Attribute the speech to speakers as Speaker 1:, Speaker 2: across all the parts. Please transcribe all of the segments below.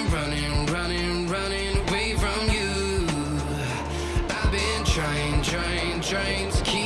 Speaker 1: running, running, running away from you. I've been trying, trying, trying to keep.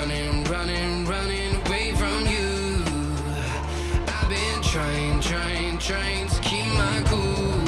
Speaker 1: running, running, running away from you. I've been trying, trying, trying to keep my cool.